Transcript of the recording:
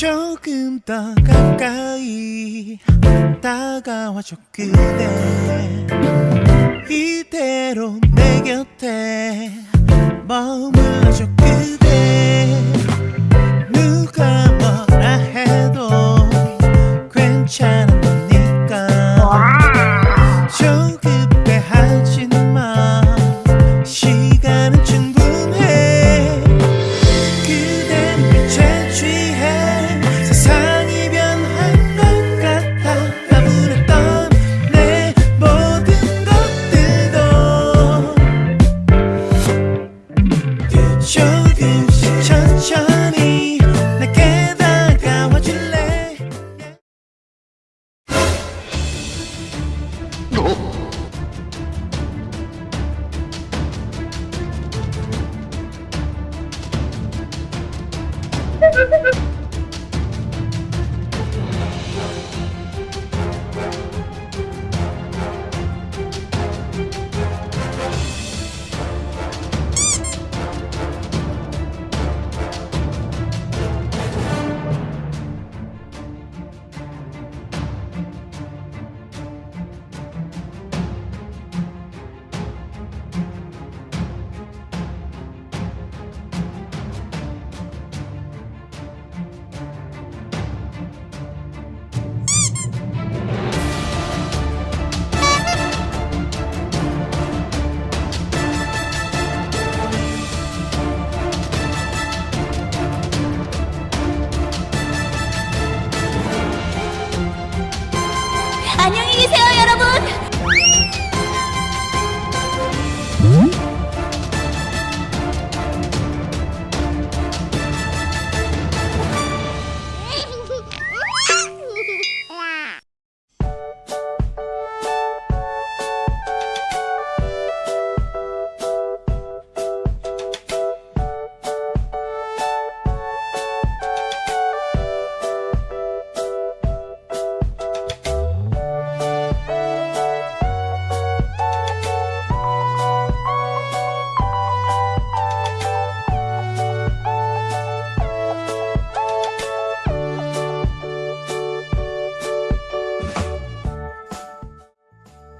조금 더 가까이 다가와줘 그대 ¡Gracias!